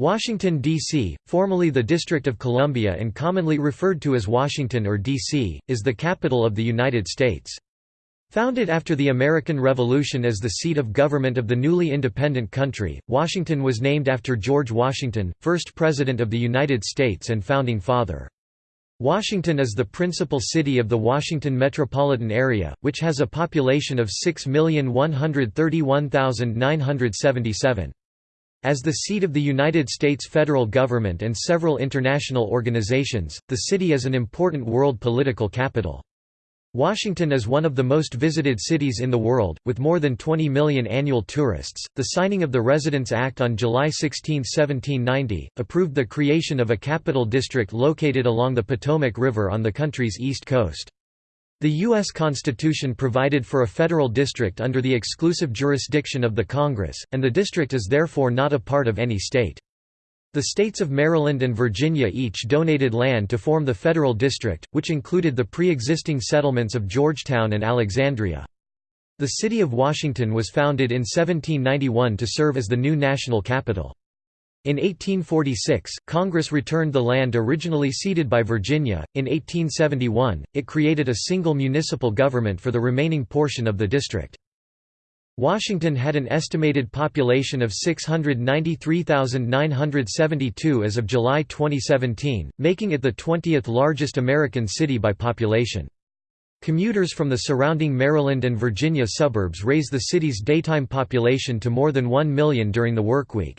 Washington, D.C., formerly the District of Columbia and commonly referred to as Washington or D.C., is the capital of the United States. Founded after the American Revolution as the seat of government of the newly independent country, Washington was named after George Washington, first President of the United States and Founding Father. Washington is the principal city of the Washington metropolitan area, which has a population of 6,131,977. As the seat of the United States federal government and several international organizations, the city is an important world political capital. Washington is one of the most visited cities in the world, with more than 20 million annual tourists. The signing of the Residence Act on July 16, 1790, approved the creation of a capital district located along the Potomac River on the country's east coast. The U.S. Constitution provided for a federal district under the exclusive jurisdiction of the Congress, and the district is therefore not a part of any state. The states of Maryland and Virginia each donated land to form the federal district, which included the pre-existing settlements of Georgetown and Alexandria. The city of Washington was founded in 1791 to serve as the new national capital. In 1846, Congress returned the land originally ceded by Virginia. In 1871, it created a single municipal government for the remaining portion of the district. Washington had an estimated population of 693,972 as of July 2017, making it the 20th largest American city by population. Commuters from the surrounding Maryland and Virginia suburbs raise the city's daytime population to more than 1 million during the workweek.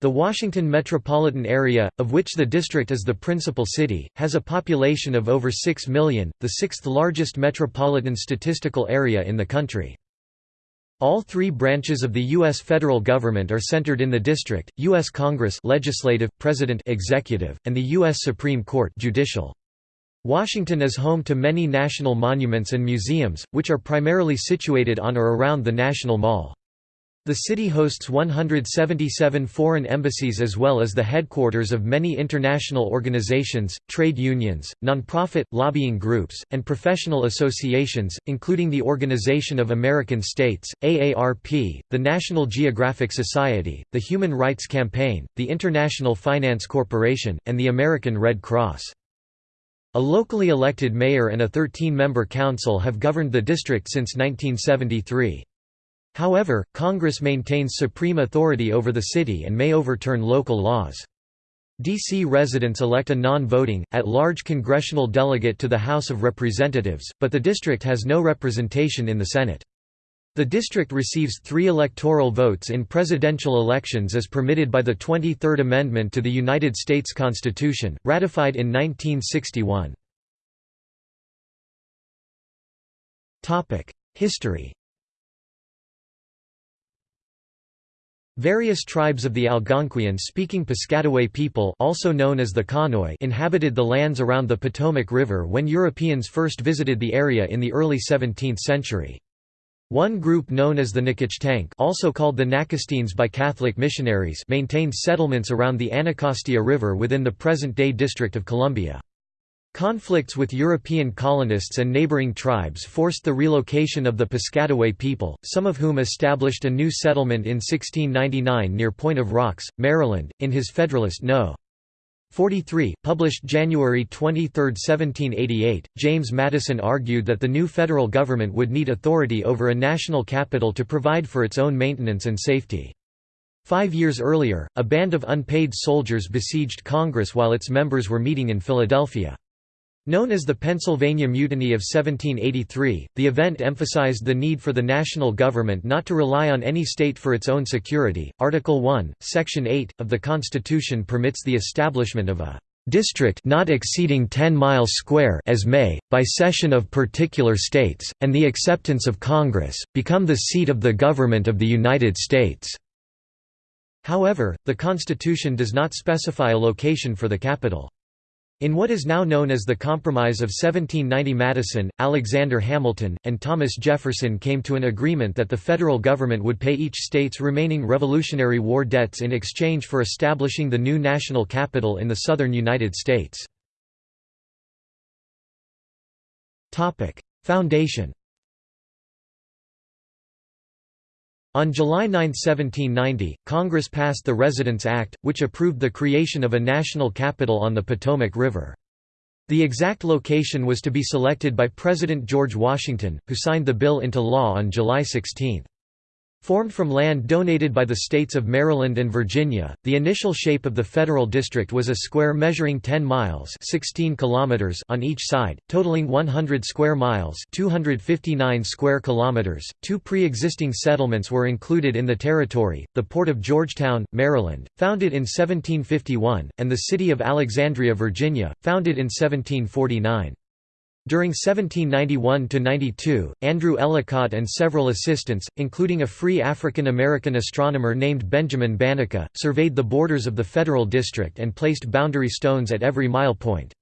The Washington metropolitan area, of which the district is the principal city, has a population of over 6 million, the sixth largest metropolitan statistical area in the country. All three branches of the U.S. federal government are centered in the district, U.S. Congress legislative, President executive, and the U.S. Supreme Court judicial. Washington is home to many national monuments and museums, which are primarily situated on or around the National Mall. The city hosts 177 foreign embassies as well as the headquarters of many international organizations, trade unions, nonprofit, lobbying groups, and professional associations, including the Organization of American States, AARP, the National Geographic Society, the Human Rights Campaign, the International Finance Corporation, and the American Red Cross. A locally elected mayor and a 13-member council have governed the district since 1973. However, Congress maintains supreme authority over the city and may overturn local laws. D.C. residents elect a non-voting, at-large congressional delegate to the House of Representatives, but the district has no representation in the Senate. The district receives three electoral votes in presidential elections as permitted by the 23rd Amendment to the United States Constitution, ratified in 1961. History Various tribes of the Algonquian-speaking Piscataway people also known as the Conoy inhabited the lands around the Potomac River when Europeans first visited the area in the early 17th century. One group known as the Nacotchtank also called the Nacostines by Catholic missionaries maintained settlements around the Anacostia River within the present-day District of Columbia. Conflicts with European colonists and neighboring tribes forced the relocation of the Piscataway people, some of whom established a new settlement in 1699 near Point of Rocks, Maryland, in his Federalist No. 43, published January 23, 1788, James Madison argued that the new federal government would need authority over a national capital to provide for its own maintenance and safety. Five years earlier, a band of unpaid soldiers besieged Congress while its members were meeting in Philadelphia. Known as the Pennsylvania Mutiny of 1783, the event emphasized the need for the national government not to rely on any state for its own security. Article 1, Section 8, of the Constitution permits the establishment of a district not exceeding 10 miles square as may, by cession of particular states, and the acceptance of Congress, become the seat of the government of the United States." However, the Constitution does not specify a location for the capital. In what is now known as the Compromise of 1790 Madison, Alexander Hamilton, and Thomas Jefferson came to an agreement that the federal government would pay each state's remaining Revolutionary War debts in exchange for establishing the new national capital in the southern United States. Foundation On July 9, 1790, Congress passed the Residence Act, which approved the creation of a national capital on the Potomac River. The exact location was to be selected by President George Washington, who signed the bill into law on July 16. Formed from land donated by the states of Maryland and Virginia, the initial shape of the federal district was a square measuring 10 miles 16 kilometers on each side, totaling 100 square miles 259 square kilometers. Two pre-existing settlements were included in the territory, the port of Georgetown, Maryland, founded in 1751, and the city of Alexandria, Virginia, founded in 1749. During 1791–92, Andrew Ellicott and several assistants, including a free African-American astronomer named Benjamin Banneker, surveyed the borders of the federal district and placed boundary stones at every mile point.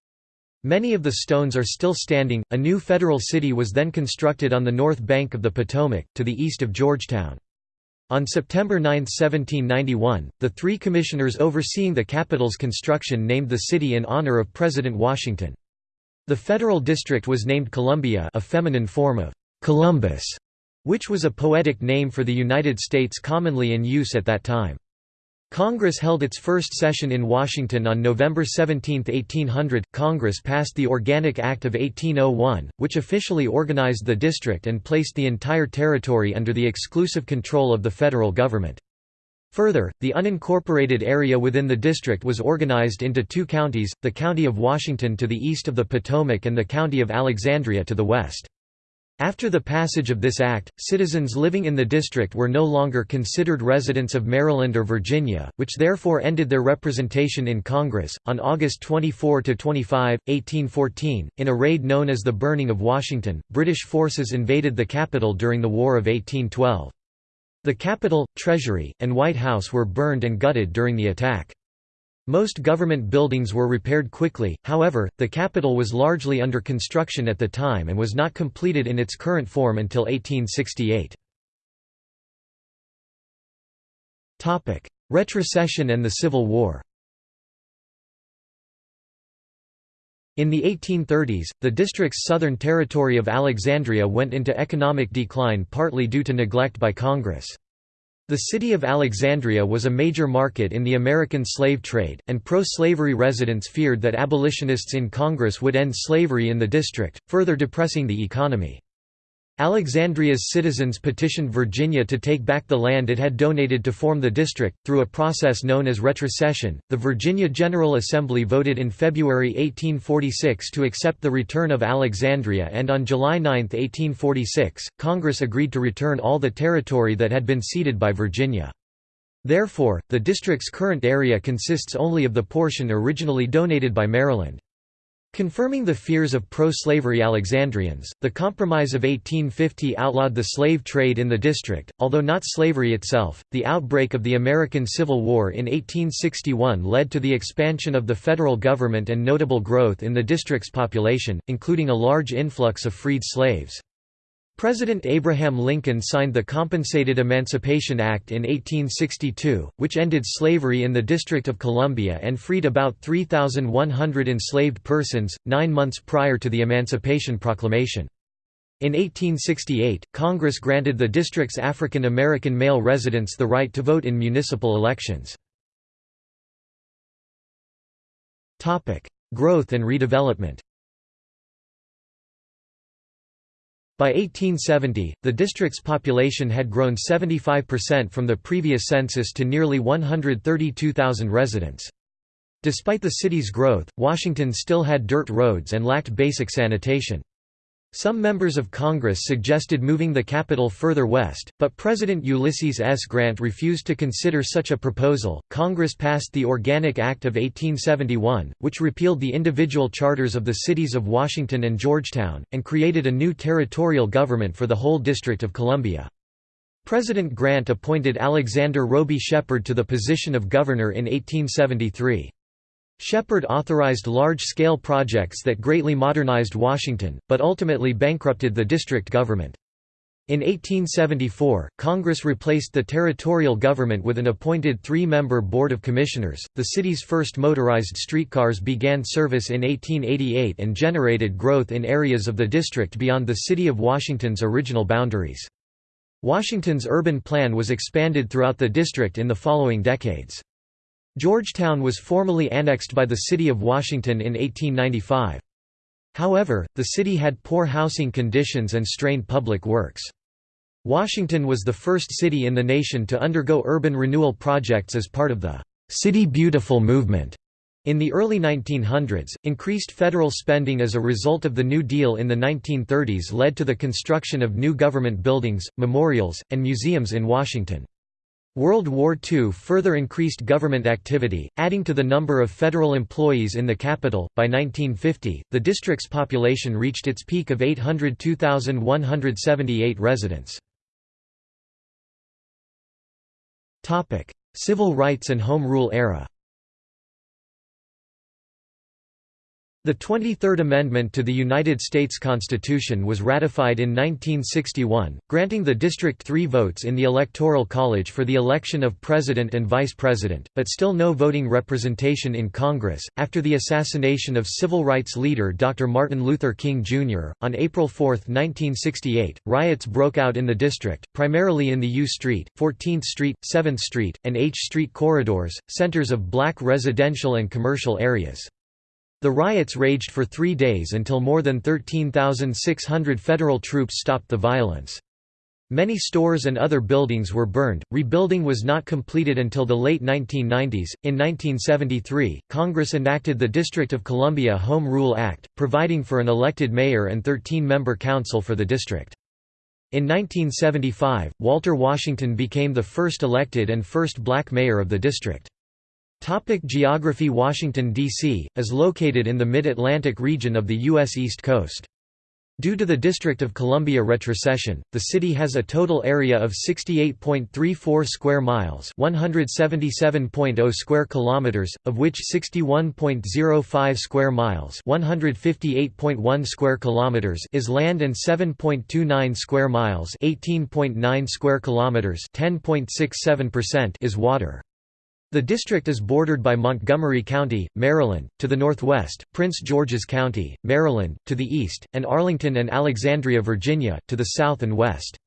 Many of the stones are still standing. A new federal city was then constructed on the north bank of the Potomac, to the east of Georgetown. On September 9, 1791, the three commissioners overseeing the capital's construction named the city in honor of President Washington. The federal district was named Columbia a feminine form of Columbus, which was a poetic name for the United States commonly in use at that time. Congress held its first session in Washington on November 17, 1800. Congress passed the Organic Act of 1801, which officially organized the district and placed the entire territory under the exclusive control of the federal government. Further, the unincorporated area within the district was organized into two counties, the County of Washington to the east of the Potomac and the County of Alexandria to the west. After the passage of this act, citizens living in the district were no longer considered residents of Maryland or Virginia, which therefore ended their representation in Congress. On August 24 to 25, 1814, in a raid known as the Burning of Washington, British forces invaded the capital during the War of 1812. The Capitol, Treasury, and White House were burned and gutted during the attack. Most government buildings were repaired quickly, however, the Capitol was largely under construction at the time and was not completed in its current form until 1868. Retrocession and the Civil War In the 1830s, the district's southern territory of Alexandria went into economic decline partly due to neglect by Congress. The city of Alexandria was a major market in the American slave trade, and pro-slavery residents feared that abolitionists in Congress would end slavery in the district, further depressing the economy. Alexandria's citizens petitioned Virginia to take back the land it had donated to form the district. Through a process known as retrocession, the Virginia General Assembly voted in February 1846 to accept the return of Alexandria, and on July 9, 1846, Congress agreed to return all the territory that had been ceded by Virginia. Therefore, the district's current area consists only of the portion originally donated by Maryland. Confirming the fears of pro-slavery Alexandrians, the Compromise of 1850 outlawed the slave trade in the district, although not slavery itself. The outbreak of the American Civil War in 1861 led to the expansion of the federal government and notable growth in the district's population, including a large influx of freed slaves. President Abraham Lincoln signed the Compensated Emancipation Act in 1862, which ended slavery in the District of Columbia and freed about 3,100 enslaved persons, nine months prior to the Emancipation Proclamation. In 1868, Congress granted the district's African American male residents the right to vote in municipal elections. Growth and redevelopment By 1870, the district's population had grown 75% from the previous census to nearly 132,000 residents. Despite the city's growth, Washington still had dirt roads and lacked basic sanitation. Some members of Congress suggested moving the capital further west, but President Ulysses S. Grant refused to consider such a proposal. Congress passed the Organic Act of 1871, which repealed the individual charters of the cities of Washington and Georgetown, and created a new territorial government for the whole District of Columbia. President Grant appointed Alexander Robey Shepherd to the position of governor in 1873. Shepherd authorized large-scale projects that greatly modernized Washington, but ultimately bankrupted the district government. In 1874, Congress replaced the territorial government with an appointed three-member Board of Commissioners. The city's first motorized streetcars began service in 1888 and generated growth in areas of the district beyond the city of Washington's original boundaries. Washington's urban plan was expanded throughout the district in the following decades. Georgetown was formally annexed by the City of Washington in 1895. However, the city had poor housing conditions and strained public works. Washington was the first city in the nation to undergo urban renewal projects as part of the City Beautiful movement. In the early 1900s, increased federal spending as a result of the New Deal in the 1930s led to the construction of new government buildings, memorials, and museums in Washington. World War II further increased government activity, adding to the number of federal employees in the capital. By 1950, the district's population reached its peak of 802,178 residents. Civil rights and Home Rule era. The 23rd Amendment to the United States Constitution was ratified in 1961, granting the District three votes in the Electoral College for the election of President and Vice President, but still no voting representation in Congress. After the assassination of civil rights leader Dr. Martin Luther King, Jr., on April 4, 1968, riots broke out in the district, primarily in the U Street, 14th Street, 7th Street, and H Street corridors, centers of black residential and commercial areas. The riots raged for three days until more than 13,600 federal troops stopped the violence. Many stores and other buildings were burned. Rebuilding was not completed until the late 1990s. In 1973, Congress enacted the District of Columbia Home Rule Act, providing for an elected mayor and 13 member council for the district. In 1975, Walter Washington became the first elected and first black mayor of the district. Topic geography Washington, D.C., is located in the mid-Atlantic region of the U.S. East Coast. Due to the District of Columbia retrocession, the city has a total area of 68.34 square miles, 177.0 square kilometers, of which 61.05 square miles, 158.1 square kilometers is land and 7.29 square miles, 18.9 square kilometers, 10.67% is water. The district is bordered by Montgomery County, Maryland, to the northwest, Prince George's County, Maryland, to the east, and Arlington and Alexandria, Virginia, to the south and west.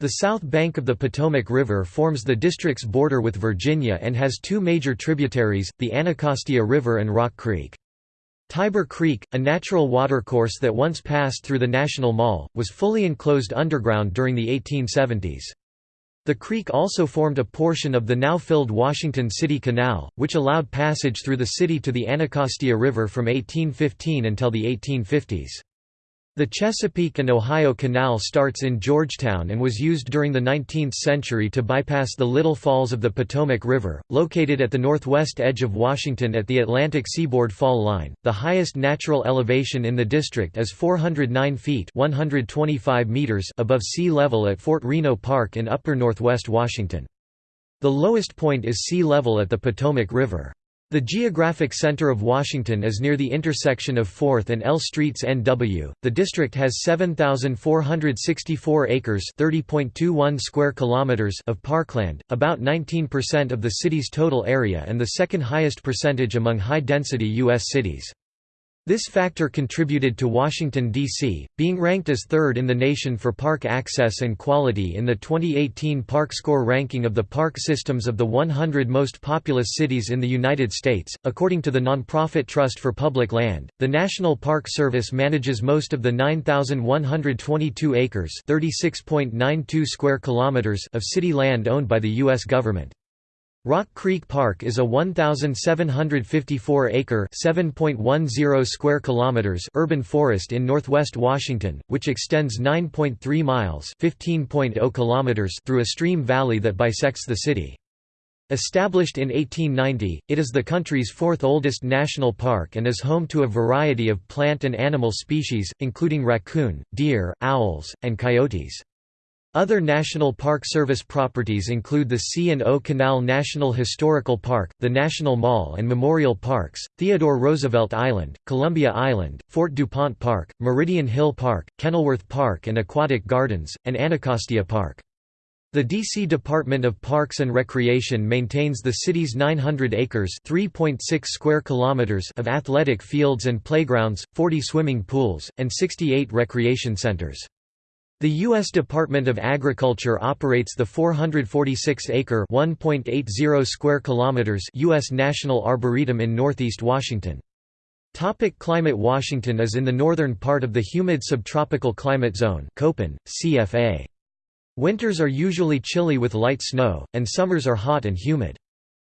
The south bank of the Potomac River forms the district's border with Virginia and has two major tributaries, the Anacostia River and Rock Creek. Tiber Creek, a natural watercourse that once passed through the National Mall, was fully enclosed underground during the 1870s. The creek also formed a portion of the now-filled Washington City Canal, which allowed passage through the city to the Anacostia River from 1815 until the 1850s. The Chesapeake and Ohio Canal starts in Georgetown and was used during the 19th century to bypass the Little Falls of the Potomac River, located at the northwest edge of Washington at the Atlantic seaboard fall line. The highest natural elevation in the district is 409 feet (125 meters) above sea level at Fort Reno Park in upper northwest Washington. The lowest point is sea level at the Potomac River. The geographic center of Washington is near the intersection of 4th and L Streets NW. The district has 7464 acres, 30.21 square kilometers of parkland, about 19% of the city's total area and the second highest percentage among high-density US cities. This factor contributed to Washington, D.C., being ranked as third in the nation for park access and quality in the 2018 Park Score ranking of the park systems of the 100 most populous cities in the United States. According to the nonprofit Trust for Public Land, the National Park Service manages most of the 9,122 acres (36.92 square kilometers) of city land owned by the U.S. government. Rock Creek Park is a 1,754-acre (7.10 square kilometers) urban forest in northwest Washington, which extends 9.3 miles (15.0 kilometers) through a stream valley that bisects the city. Established in 1890, it is the country's fourth oldest national park and is home to a variety of plant and animal species, including raccoon, deer, owls, and coyotes. Other National Park Service properties include the C&O Canal National Historical Park, the National Mall and Memorial Parks, Theodore Roosevelt Island, Columbia Island, Fort DuPont Park, Meridian Hill Park, Kenilworth Park and Aquatic Gardens, and Anacostia Park. The D.C. Department of Parks and Recreation maintains the city's 900 acres (3.6 square kilometers) of athletic fields and playgrounds, 40 swimming pools, and 68 recreation centers. The U.S. Department of Agriculture operates the 446-acre (1.80 square kilometers) U.S. National Arboretum in northeast Washington. Topic climate Washington is in the northern part of the humid subtropical climate zone Köppen, CFA. Winters are usually chilly with light snow, and summers are hot and humid.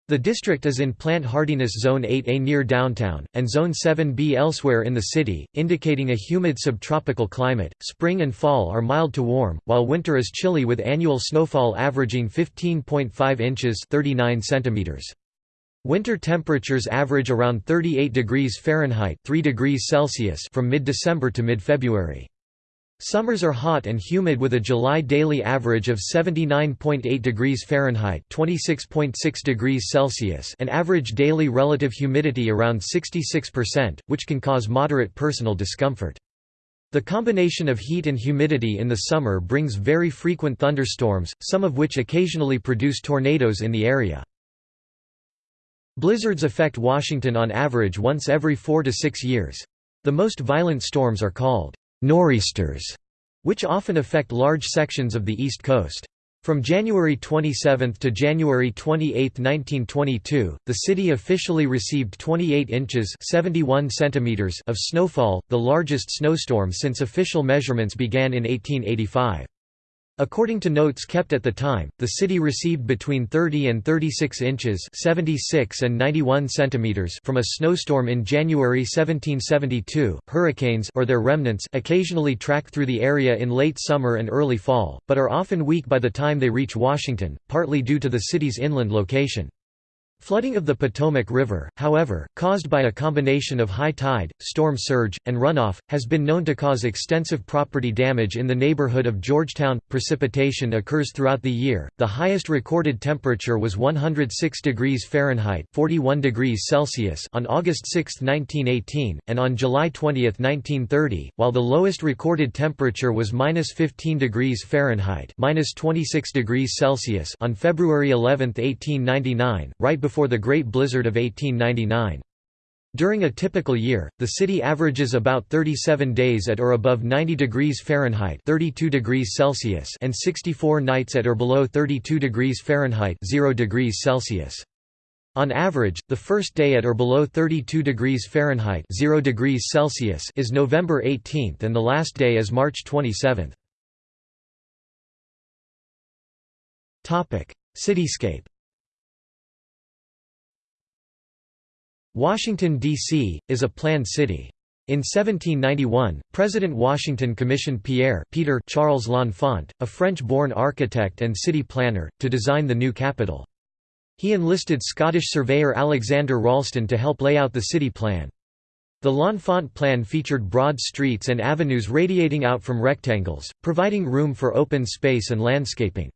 The district is in plant hardiness zone 8A near downtown, and zone 7B elsewhere in the city, indicating a humid subtropical climate. Spring and fall are mild to warm, while winter is chilly with annual snowfall averaging 15.5 inches 39 centimeters. Winter temperatures average around 38 degrees Fahrenheit 3 degrees Celsius from mid-December to mid-February. Summers are hot and humid with a July daily average of 79.8 degrees Fahrenheit (26.6 degrees Celsius) and average daily relative humidity around 66%, which can cause moderate personal discomfort. The combination of heat and humidity in the summer brings very frequent thunderstorms, some of which occasionally produce tornadoes in the area. Blizzards affect Washington on average once every four to six years. The most violent storms are called nor'easters, which often affect large sections of the East Coast. From January 27 to January 28, 1922, the city officially received 28 inches 71 centimeters of snowfall, the largest snowstorm since official measurements began in 1885. According to notes kept at the time, the city received between 30 and 36 inches 76 and 91 centimeters from a snowstorm in January 1772. Hurricanes or their remnants occasionally track through the area in late summer and early fall, but are often weak by the time they reach Washington, partly due to the city's inland location. Flooding of the Potomac River, however, caused by a combination of high tide, storm surge, and runoff, has been known to cause extensive property damage in the neighborhood of Georgetown. Precipitation occurs throughout the year. The highest recorded temperature was 106 degrees Fahrenheit (41 degrees Celsius) on August 6, 1918, and on July 20, 1930, while the lowest recorded temperature was -15 degrees Fahrenheit (-26 degrees Celsius) on February 11, 1899, right before the Great Blizzard of 1899. During a typical year, the city averages about 37 days at or above 90 degrees Fahrenheit 32 degrees Celsius and 64 nights at or below 32 degrees Fahrenheit 0 degrees Celsius. On average, the first day at or below 32 degrees Fahrenheit 0 degrees Celsius is November 18 and the last day is March 27. Cityscape Washington, D.C., is a planned city. In 1791, President Washington commissioned Pierre Peter Charles L'Enfant, a French-born architect and city planner, to design the new capital. He enlisted Scottish surveyor Alexander Ralston to help lay out the city plan. The L'Enfant plan featured broad streets and avenues radiating out from rectangles, providing room for open space and landscaping.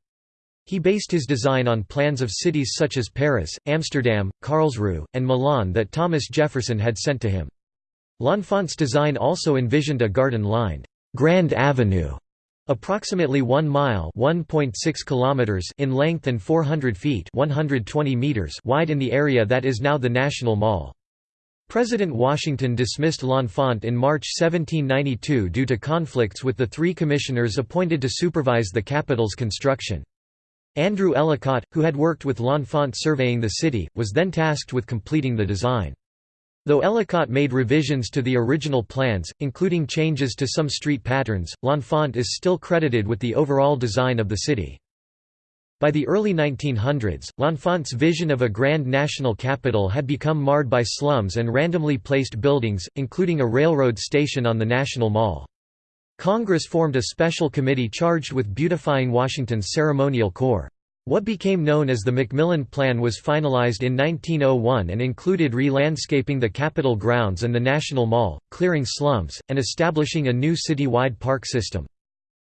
He based his design on plans of cities such as Paris, Amsterdam, Karlsruhe, and Milan that Thomas Jefferson had sent to him. L'Enfant's design also envisioned a garden-lined, Grand Avenue, approximately 1 mile (1.6 kilometers in length and 400 feet 120 meters wide in the area that is now the National Mall. President Washington dismissed L'Enfant in March 1792 due to conflicts with the three commissioners appointed to supervise the capital's construction. Andrew Ellicott, who had worked with L'Enfant surveying the city, was then tasked with completing the design. Though Ellicott made revisions to the original plans, including changes to some street patterns, L'Enfant is still credited with the overall design of the city. By the early 1900s, L'Enfant's vision of a grand national capital had become marred by slums and randomly placed buildings, including a railroad station on the National Mall. Congress formed a special committee charged with beautifying Washington's ceremonial core. What became known as the McMillan Plan was finalized in 1901 and included re-landscaping the Capitol grounds and the National Mall, clearing slums, and establishing a new city-wide park system.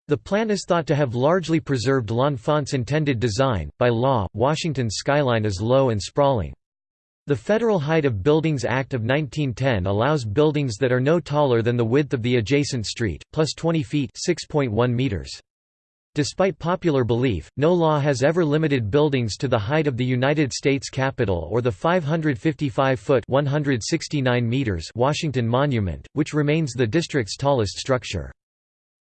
The plan is thought to have largely preserved L'Enfant's intended design. By law, Washington's skyline is low and sprawling. The Federal Height of Buildings Act of 1910 allows buildings that are no taller than the width of the adjacent street, plus 20 feet meters. Despite popular belief, no law has ever limited buildings to the height of the United States Capitol or the 555-foot Washington Monument, which remains the district's tallest structure.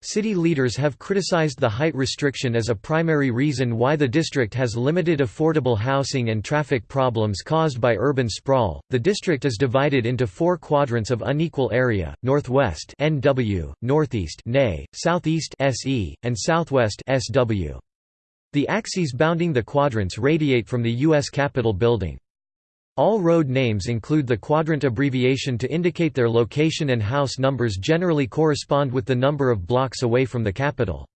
City leaders have criticized the height restriction as a primary reason why the district has limited affordable housing and traffic problems caused by urban sprawl. The district is divided into four quadrants of unequal area: northwest (NW), northeast (NE), southeast (SE), and southwest (SW). The axes bounding the quadrants radiate from the US Capitol building. All road names include the quadrant abbreviation to indicate their location and house numbers generally correspond with the number of blocks away from the Capitol.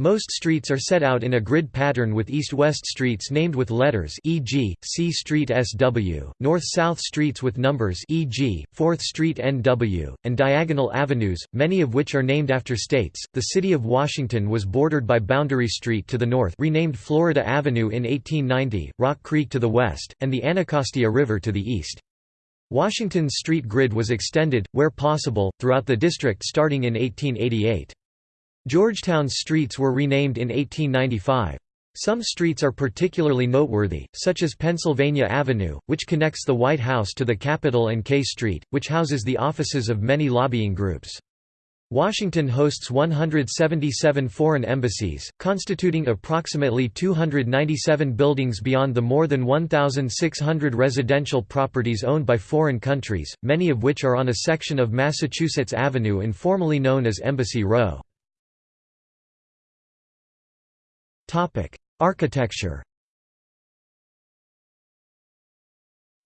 Most streets are set out in a grid pattern with east-west streets named with letters e.g., C Street SW, north-south streets with numbers e.g., 4th Street NW, and diagonal avenues, many of which are named after states. The city of Washington was bordered by Boundary Street to the north renamed Florida Avenue in 1890, Rock Creek to the west, and the Anacostia River to the east. Washington's street grid was extended, where possible, throughout the district starting in 1888. Georgetown's streets were renamed in 1895. Some streets are particularly noteworthy, such as Pennsylvania Avenue, which connects the White House to the Capitol and K Street, which houses the offices of many lobbying groups. Washington hosts 177 foreign embassies, constituting approximately 297 buildings beyond the more than 1,600 residential properties owned by foreign countries, many of which are on a section of Massachusetts Avenue informally known as Embassy Row. Architecture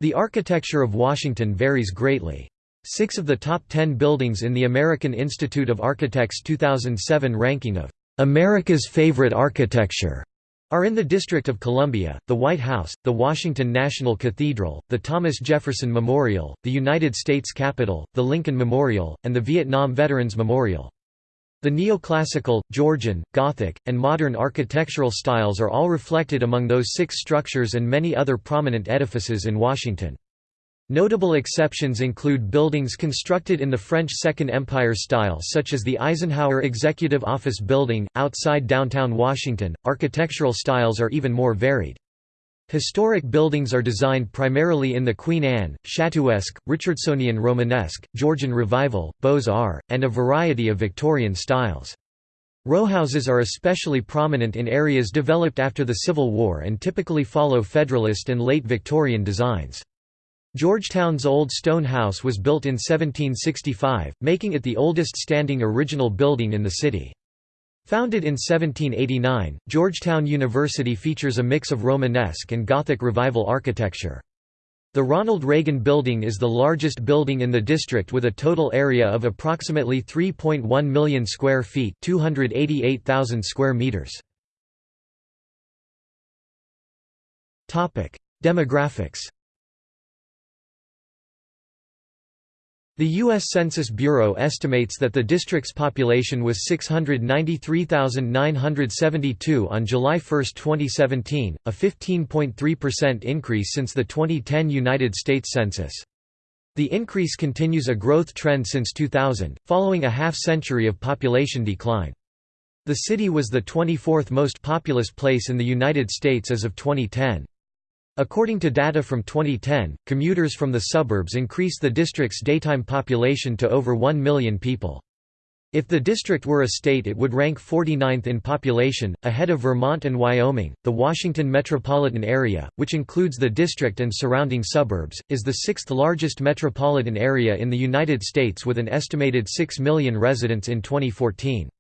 The architecture of Washington varies greatly. Six of the top ten buildings in the American Institute of Architects 2007 ranking of America's Favorite Architecture are in the District of Columbia, the White House, the Washington National Cathedral, the Thomas Jefferson Memorial, the United States Capitol, the Lincoln Memorial, and the Vietnam Veterans Memorial. The neoclassical, Georgian, Gothic, and modern architectural styles are all reflected among those six structures and many other prominent edifices in Washington. Notable exceptions include buildings constructed in the French Second Empire style such as the Eisenhower Executive Office Building, outside downtown Washington. Architectural styles are even more varied. Historic buildings are designed primarily in the Queen Anne, Châteauesque, Richardsonian Romanesque, Georgian Revival, Beaux-Arts, and a variety of Victorian styles. Rowhouses are especially prominent in areas developed after the Civil War and typically follow Federalist and late Victorian designs. Georgetown's Old Stone House was built in 1765, making it the oldest standing original building in the city. Founded in 1789, Georgetown University features a mix of Romanesque and Gothic Revival architecture. The Ronald Reagan Building is the largest building in the district with a total area of approximately 3.1 million square feet 288,000 square meters. Demographics The U.S. Census Bureau estimates that the district's population was 693,972 on July 1, 2017, a 15.3% increase since the 2010 United States Census. The increase continues a growth trend since 2000, following a half-century of population decline. The city was the 24th most populous place in the United States as of 2010. According to data from 2010, commuters from the suburbs increased the district's daytime population to over 1 million people. If the district were a state it would rank 49th in population, ahead of Vermont and Wyoming. The Washington metropolitan area, which includes the district and surrounding suburbs, is the sixth largest metropolitan area in the United States with an estimated 6 million residents in 2014.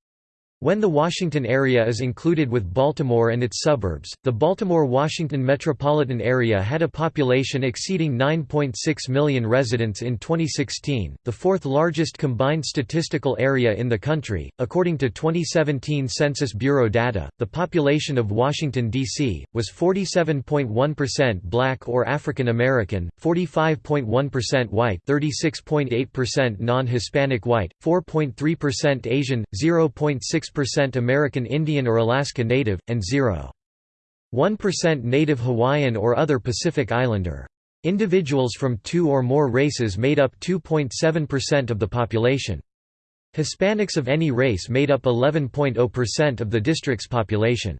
When the Washington area is included with Baltimore and its suburbs, the Baltimore-Washington metropolitan area had a population exceeding 9.6 million residents in 2016, the fourth largest combined statistical area in the country. According to 2017 Census Bureau data, the population of Washington, D.C., was 47.1% black or African American, 45.1% white, 36.8% non-Hispanic white, 4.3% Asian, 0.6 6% American Indian or Alaska Native, and 0.1% Native Hawaiian or other Pacific Islander. Individuals from two or more races made up 2.7% of the population. Hispanics of any race made up 11.0% of the district's population.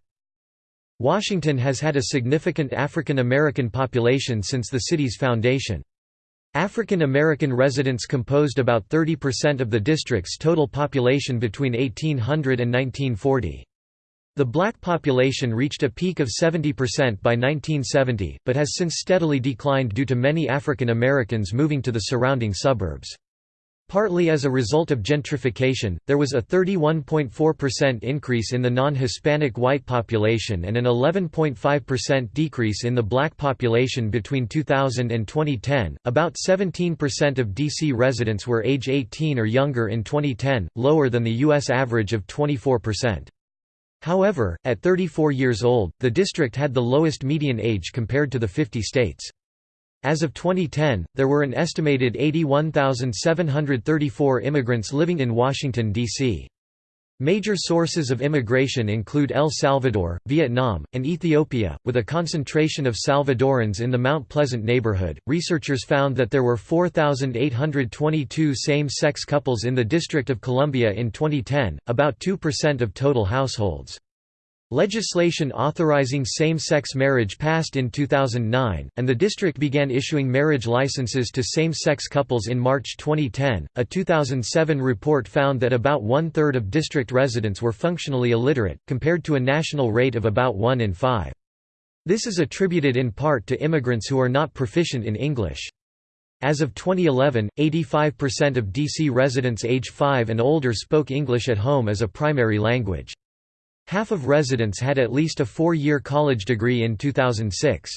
Washington has had a significant African American population since the city's foundation. African American residents composed about 30% of the district's total population between 1800 and 1940. The black population reached a peak of 70% by 1970, but has since steadily declined due to many African Americans moving to the surrounding suburbs. Partly as a result of gentrification, there was a 31.4% increase in the non-Hispanic white population and an 11.5% decrease in the black population between 2000 and 2010. About 17% of DC residents were age 18 or younger in 2010, lower than the US average of 24%. However, at 34 years old, the district had the lowest median age compared to the 50 states. As of 2010, there were an estimated 81,734 immigrants living in Washington, D.C. Major sources of immigration include El Salvador, Vietnam, and Ethiopia, with a concentration of Salvadorans in the Mount Pleasant neighborhood. Researchers found that there were 4,822 same sex couples in the District of Columbia in 2010, about 2% of total households. Legislation authorizing same-sex marriage passed in 2009, and the district began issuing marriage licenses to same-sex couples in March 2010. A 2007 report found that about one-third of district residents were functionally illiterate, compared to a national rate of about 1 in 5. This is attributed in part to immigrants who are not proficient in English. As of 2011, 85% of DC residents age 5 and older spoke English at home as a primary language. Half of residents had at least a four-year college degree in 2006.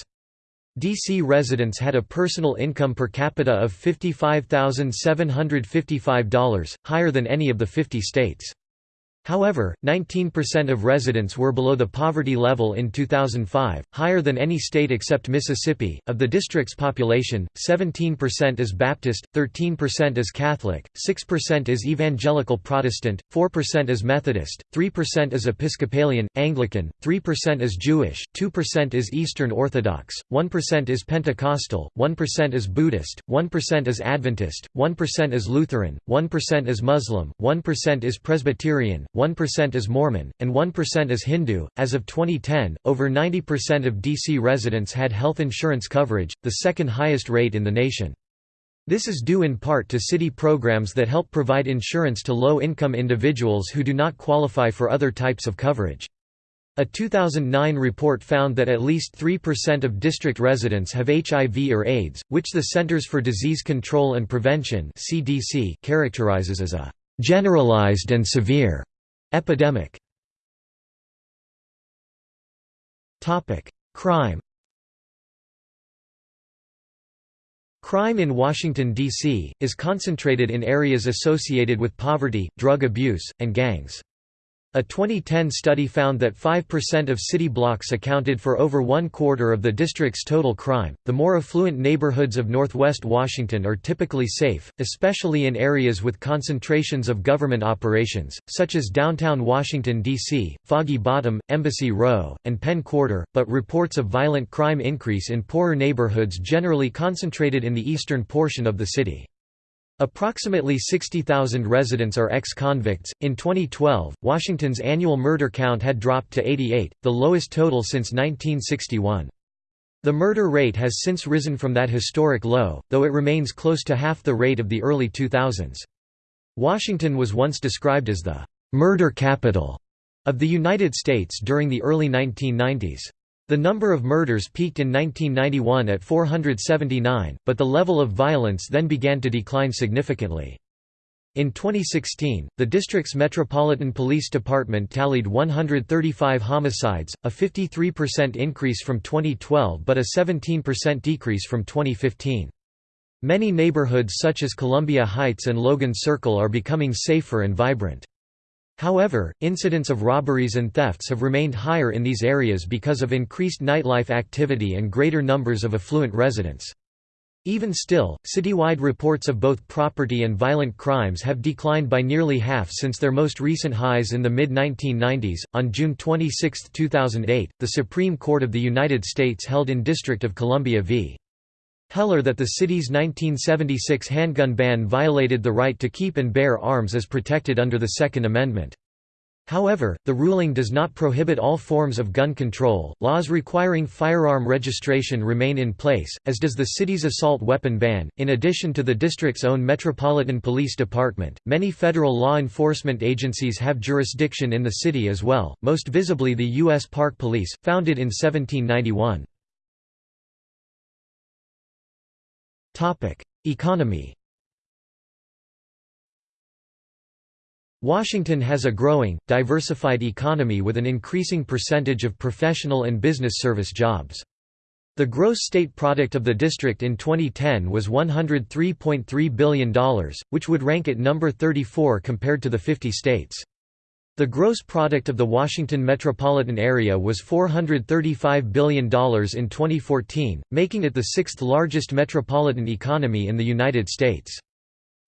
DC residents had a personal income per capita of $55,755, higher than any of the 50 states. However, 19% of residents were below the poverty level in 2005, higher than any state except Mississippi. Of the district's population, 17% is Baptist, 13% is Catholic, 6% is Evangelical Protestant, 4% is Methodist, 3% is Episcopalian, Anglican, 3% is Jewish, 2% is Eastern Orthodox, 1% is Pentecostal, 1% is Buddhist, 1% is Adventist, 1% is Lutheran, 1% is Muslim, 1% is Presbyterian, 1% is Mormon, and 1% is Hindu. As of 2010, over 90% of DC residents had health insurance coverage, the second highest rate in the nation. This is due in part to city programs that help provide insurance to low-income individuals who do not qualify for other types of coverage. A 2009 report found that at least 3% of district residents have HIV or AIDS, which the Centers for Disease Control and Prevention (CDC) characterizes as a generalized and severe Epidemic Crime Crime in Washington, D.C., is concentrated in areas associated with poverty, drug abuse, and gangs. A 2010 study found that 5% of city blocks accounted for over one quarter of the district's total crime. The more affluent neighborhoods of northwest Washington are typically safe, especially in areas with concentrations of government operations, such as downtown Washington, D.C., Foggy Bottom, Embassy Row, and Penn Quarter, but reports of violent crime increase in poorer neighborhoods generally concentrated in the eastern portion of the city. Approximately 60,000 residents are ex-convicts. In 2012, Washington's annual murder count had dropped to 88, the lowest total since 1961. The murder rate has since risen from that historic low, though it remains close to half the rate of the early 2000s. Washington was once described as the murder capital of the United States during the early 1990s. The number of murders peaked in 1991 at 479, but the level of violence then began to decline significantly. In 2016, the district's Metropolitan Police Department tallied 135 homicides, a 53% increase from 2012 but a 17% decrease from 2015. Many neighborhoods such as Columbia Heights and Logan Circle are becoming safer and vibrant. However, incidents of robberies and thefts have remained higher in these areas because of increased nightlife activity and greater numbers of affluent residents. Even still, citywide reports of both property and violent crimes have declined by nearly half since their most recent highs in the mid 1990s. On June 26, 2008, the Supreme Court of the United States held in District of Columbia v. Heller that the city's 1976 handgun ban violated the right to keep and bear arms as protected under the Second Amendment. However, the ruling does not prohibit all forms of gun control. Laws requiring firearm registration remain in place, as does the city's assault weapon ban. In addition to the district's own Metropolitan Police Department, many federal law enforcement agencies have jurisdiction in the city as well, most visibly the U.S. Park Police, founded in 1791. Economy Washington has a growing, diversified economy with an increasing percentage of professional and business service jobs. The gross state product of the district in 2010 was $103.3 billion, which would rank it number 34 compared to the 50 states. The gross product of the Washington metropolitan area was $435 billion in 2014, making it the sixth largest metropolitan economy in the United States.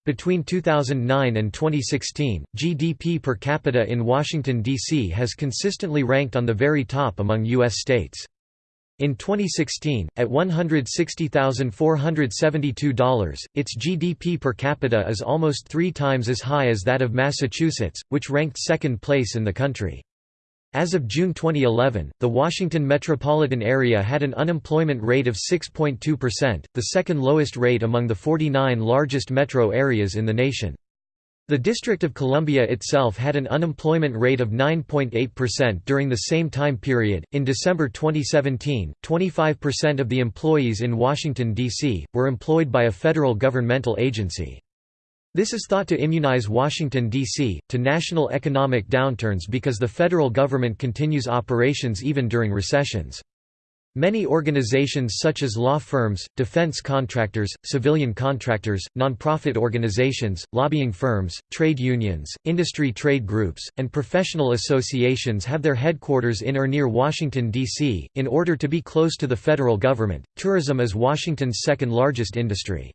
Between 2009 and 2016, GDP per capita in Washington, D.C. has consistently ranked on the very top among U.S. states. In 2016, at $160,472, its GDP per capita is almost three times as high as that of Massachusetts, which ranked second place in the country. As of June 2011, the Washington metropolitan area had an unemployment rate of 6.2%, the second lowest rate among the 49 largest metro areas in the nation. The District of Columbia itself had an unemployment rate of 9.8% during the same time period. In December 2017, 25% of the employees in Washington, D.C., were employed by a federal governmental agency. This is thought to immunize Washington, D.C., to national economic downturns because the federal government continues operations even during recessions. Many organizations such as law firms, defense contractors, civilian contractors, nonprofit organizations, lobbying firms, trade unions, industry trade groups, and professional associations have their headquarters in or near Washington, D.C. In order to be close to the federal government, tourism is Washington's second largest industry.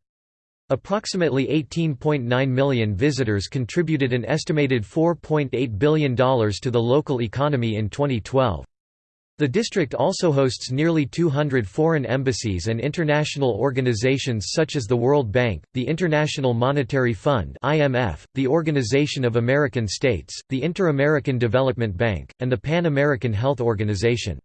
Approximately 18.9 million visitors contributed an estimated $4.8 billion to the local economy in 2012. The district also hosts nearly 200 foreign embassies and international organizations such as the World Bank, the International Monetary Fund (IMF), the Organization of American States, the Inter-American Development Bank, and the Pan-American Health Organization.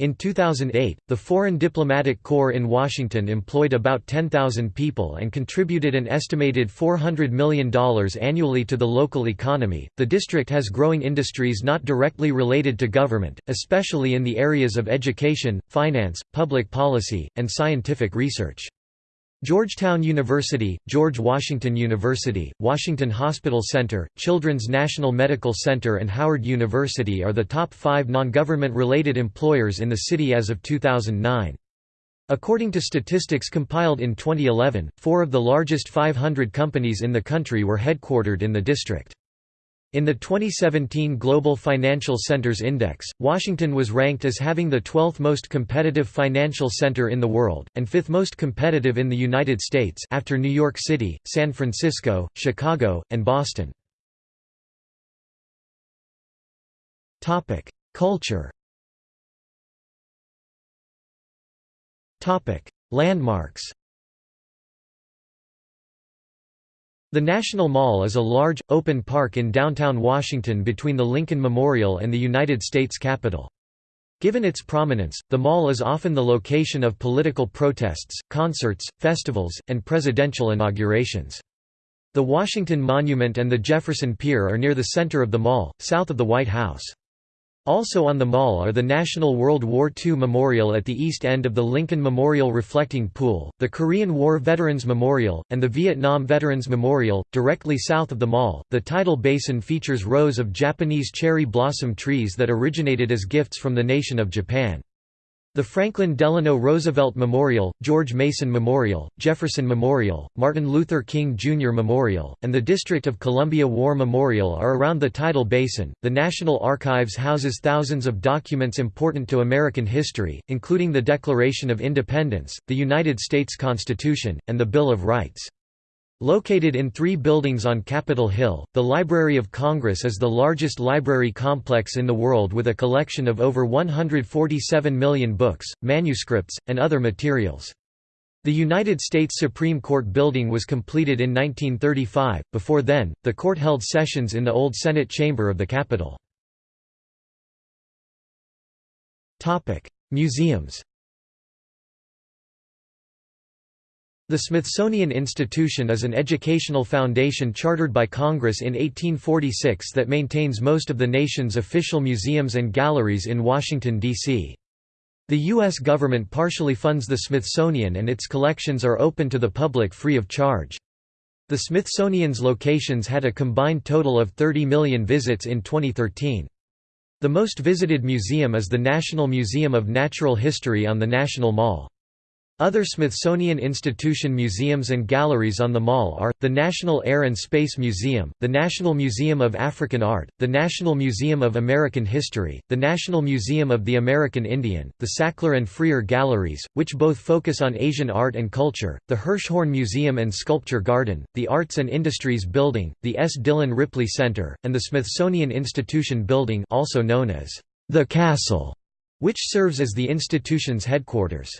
In 2008, the Foreign Diplomatic Corps in Washington employed about 10,000 people and contributed an estimated $400 million annually to the local economy. The district has growing industries not directly related to government, especially in the areas of education, finance, public policy, and scientific research. Georgetown University, George Washington University, Washington Hospital Center, Children's National Medical Center and Howard University are the top five non-government-related employers in the city as of 2009. According to statistics compiled in 2011, four of the largest 500 companies in the country were headquartered in the district. In the 2017 Global Financial Centers Index, Washington was ranked as having the 12th most competitive financial center in the world, and 5th most competitive in the United States after New York City, San Francisco, Chicago, and Boston. Culture Landmarks The National Mall is a large, open park in downtown Washington between the Lincoln Memorial and the United States Capitol. Given its prominence, the mall is often the location of political protests, concerts, festivals, and presidential inaugurations. The Washington Monument and the Jefferson Pier are near the center of the mall, south of the White House. Also on the mall are the National World War II Memorial at the east end of the Lincoln Memorial Reflecting Pool, the Korean War Veterans Memorial, and the Vietnam Veterans Memorial. Directly south of the mall, the tidal basin features rows of Japanese cherry blossom trees that originated as gifts from the nation of Japan. The Franklin Delano Roosevelt Memorial, George Mason Memorial, Jefferson Memorial, Martin Luther King Jr. Memorial, and the District of Columbia War Memorial are around the tidal basin. The National Archives houses thousands of documents important to American history, including the Declaration of Independence, the United States Constitution, and the Bill of Rights. Located in three buildings on Capitol Hill, the Library of Congress is the largest library complex in the world with a collection of over 147 million books, manuscripts, and other materials. The United States Supreme Court building was completed in 1935, before then, the court held sessions in the old Senate chamber of the Capitol. Museums The Smithsonian Institution is an educational foundation chartered by Congress in 1846 that maintains most of the nation's official museums and galleries in Washington, D.C. The U.S. government partially funds the Smithsonian and its collections are open to the public free of charge. The Smithsonian's locations had a combined total of 30 million visits in 2013. The most visited museum is the National Museum of Natural History on the National Mall. Other Smithsonian Institution museums and galleries on the mall are, the National Air and Space Museum, the National Museum of African Art, the National Museum of American History, the National Museum of the American Indian, the Sackler and Freer Galleries, which both focus on Asian art and culture, the Hirshhorn Museum and Sculpture Garden, the Arts and Industries Building, the S. Dillon Ripley Center, and the Smithsonian Institution Building also known as the Castle, which serves as the institution's headquarters.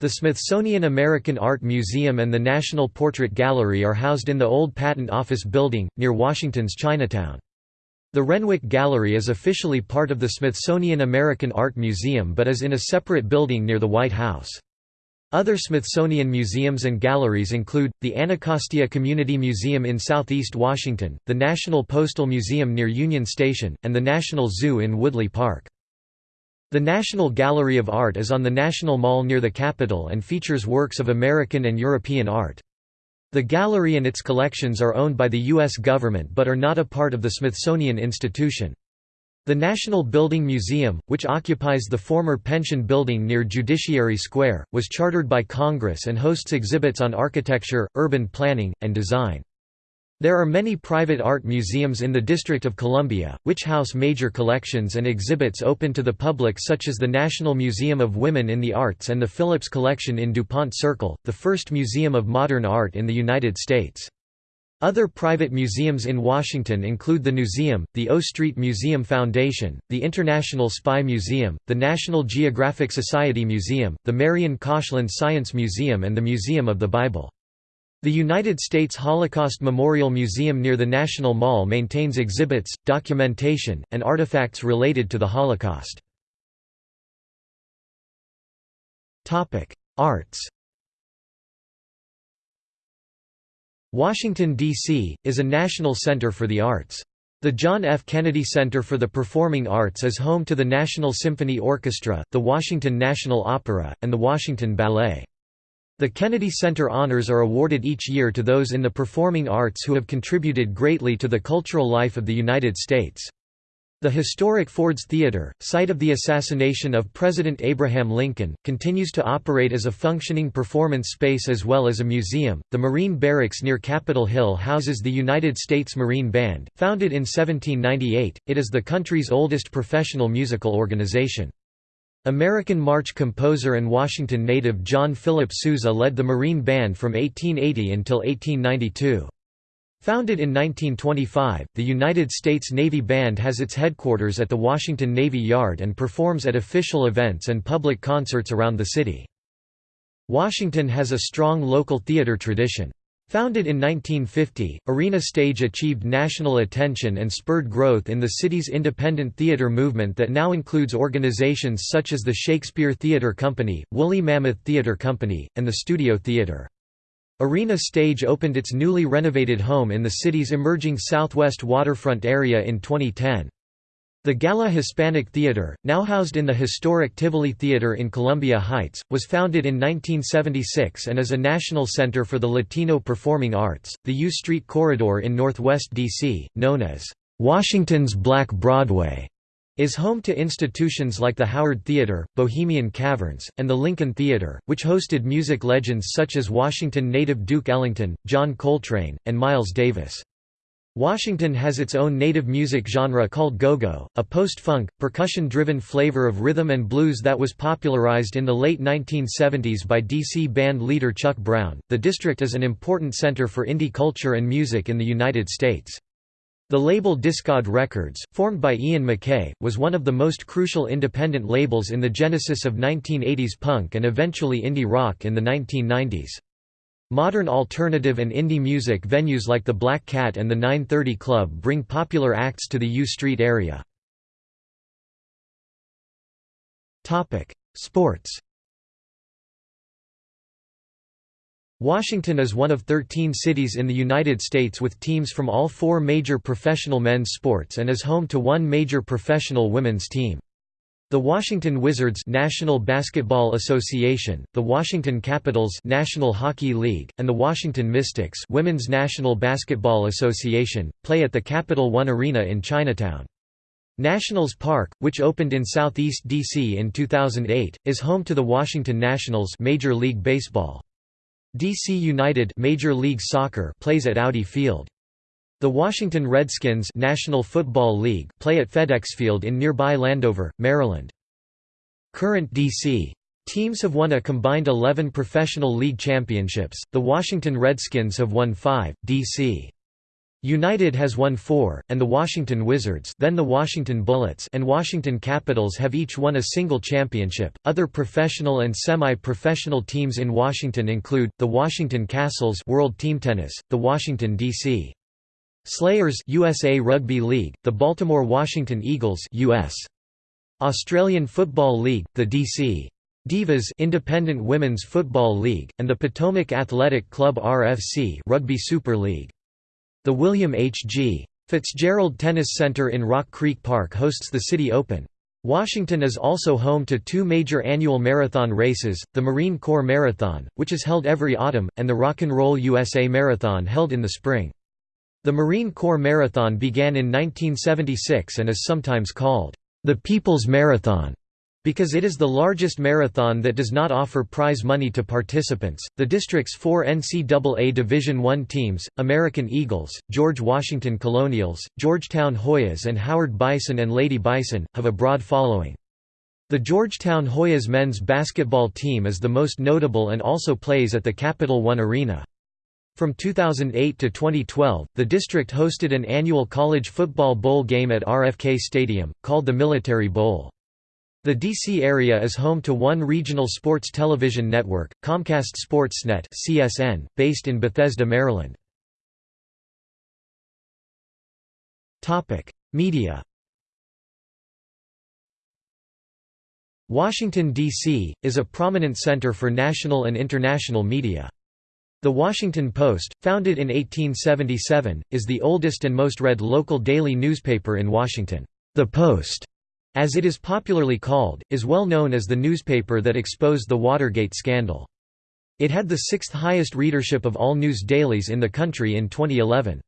The Smithsonian American Art Museum and the National Portrait Gallery are housed in the old Patent Office Building, near Washington's Chinatown. The Renwick Gallery is officially part of the Smithsonian American Art Museum but is in a separate building near the White House. Other Smithsonian museums and galleries include, the Anacostia Community Museum in southeast Washington, the National Postal Museum near Union Station, and the National Zoo in Woodley Park. The National Gallery of Art is on the National Mall near the Capitol and features works of American and European art. The gallery and its collections are owned by the U.S. government but are not a part of the Smithsonian Institution. The National Building Museum, which occupies the former Pension Building near Judiciary Square, was chartered by Congress and hosts exhibits on architecture, urban planning, and design. There are many private art museums in the District of Columbia, which house major collections and exhibits open to the public such as the National Museum of Women in the Arts and the Phillips Collection in DuPont Circle, the first museum of modern art in the United States. Other private museums in Washington include the Newseum, the O Street Museum Foundation, the International Spy Museum, the National Geographic Society Museum, the Marian Koshland Science Museum and the Museum of the Bible. The United States Holocaust Memorial Museum near the National Mall maintains exhibits, documentation, and artifacts related to the Holocaust. Arts Washington, D.C., is a national center for the arts. The John F. Kennedy Center for the Performing Arts is home to the National Symphony Orchestra, the Washington National Opera, and the Washington Ballet. The Kennedy Center honors are awarded each year to those in the performing arts who have contributed greatly to the cultural life of the United States. The historic Ford's Theater, site of the assassination of President Abraham Lincoln, continues to operate as a functioning performance space as well as a museum. The Marine Barracks near Capitol Hill houses the United States Marine Band. Founded in 1798, it is the country's oldest professional musical organization. American march composer and Washington native John Philip Sousa led the Marine Band from 1880 until 1892. Founded in 1925, the United States Navy Band has its headquarters at the Washington Navy Yard and performs at official events and public concerts around the city. Washington has a strong local theater tradition. Founded in 1950, Arena Stage achieved national attention and spurred growth in the city's independent theater movement that now includes organizations such as the Shakespeare Theatre Company, Woolly Mammoth Theatre Company, and the Studio Theatre. Arena Stage opened its newly renovated home in the city's emerging southwest waterfront area in 2010. The Gala Hispanic Theater, now housed in the historic Tivoli Theater in Columbia Heights, was founded in 1976 and is a national center for the Latino performing arts. The U Street Corridor in Northwest D.C., known as Washington's Black Broadway, is home to institutions like the Howard Theater, Bohemian Caverns, and the Lincoln Theater, which hosted music legends such as Washington native Duke Ellington, John Coltrane, and Miles Davis. Washington has its own native music genre called go-go, a post-funk, percussion-driven flavor of rhythm and blues that was popularized in the late 1970s by DC band leader Chuck Brown. The district is an important center for indie culture and music in the United States. The label Dischord Records, formed by Ian MacKaye, was one of the most crucial independent labels in the genesis of 1980s punk and eventually indie rock in the 1990s. Modern alternative and indie music venues like the Black Cat and the 930 Club bring popular acts to the U Street area. Sports Washington is one of 13 cities in the United States with teams from all four major professional men's sports and is home to one major professional women's team. The Washington Wizards National Basketball Association, the Washington Capitals National Hockey League, and the Washington Mystics Women's National Basketball Association, play at the Capital One Arena in Chinatown. Nationals Park, which opened in southeast D.C. in 2008, is home to the Washington Nationals Major League Baseball. DC United Major League Soccer plays at Audi Field. The Washington Redskins National Football League play at FedEx Field in nearby Landover, Maryland. Current DC teams have won a combined 11 professional league championships. The Washington Redskins have won 5, DC United has won four, and the Washington Wizards then the Washington Bullets and Washington Capitals have each won a single championship. Other professional and semi-professional teams in Washington include, the Washington Kastles World Team Tennis, the Washington D.C. Slayers USA Rugby League, the Baltimore Washington Eagles US. Australian Football League, the D.C. Divas Independent Women's Football League, and the Potomac Athletic Club RFC Rugby Super League. The William H. G. Fitzgerald Tennis Center in Rock Creek Park hosts the City Open. Washington is also home to two major annual marathon races, the Marine Corps Marathon, which is held every autumn, and the Rock and Roll USA Marathon held in the spring. The Marine Corps Marathon began in 1976 and is sometimes called, "...the People's Marathon." Because it is the largest marathon that does not offer prize money to participants, the district's four NCAA Division I teams, American Eagles, George Washington Colonials, Georgetown Hoyas and Howard Bison and Lady Bison, have a broad following. The Georgetown Hoyas men's basketball team is the most notable and also plays at the Capital One Arena. From 2008 to 2012, the district hosted an annual college football bowl game at RFK Stadium, called the Military Bowl. The DC area is home to one regional sports television network, Comcast Sportsnet (CSN), based in Bethesda, Maryland. Topic: Media. Washington D.C. is a prominent center for national and international media. The Washington Post, founded in 1877, is the oldest and most read local daily newspaper in Washington. The Post as it is popularly called, is well known as the newspaper that exposed the Watergate scandal. It had the sixth highest readership of all news dailies in the country in 2011.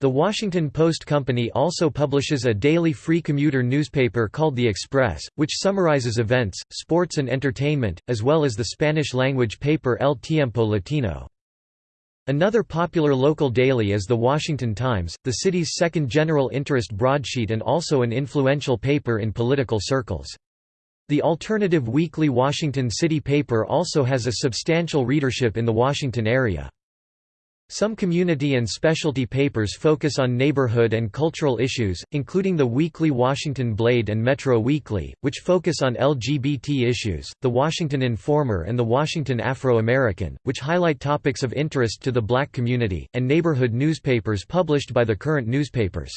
The Washington Post Company also publishes a daily free commuter newspaper called The Express, which summarizes events, sports and entertainment, as well as the Spanish-language paper El Tiempo Latino. Another popular local daily is the Washington Times, the city's second general interest broadsheet and also an influential paper in political circles. The alternative weekly Washington City paper also has a substantial readership in the Washington area. Some community and specialty papers focus on neighborhood and cultural issues, including the weekly Washington Blade and Metro Weekly, which focus on LGBT issues, the Washington Informer and the Washington Afro-American, which highlight topics of interest to the black community, and neighborhood newspapers published by the current newspapers.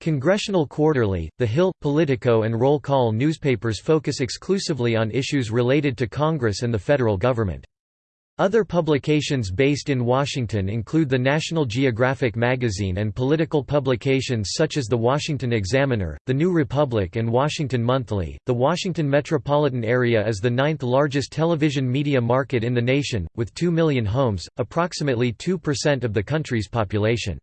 Congressional Quarterly, The Hill, Politico and Roll Call newspapers focus exclusively on issues related to Congress and the federal government. Other publications based in Washington include the National Geographic magazine and political publications such as the Washington Examiner, the New Republic, and Washington Monthly. The Washington metropolitan area is the ninth largest television media market in the nation, with 2 million homes, approximately 2% of the country's population.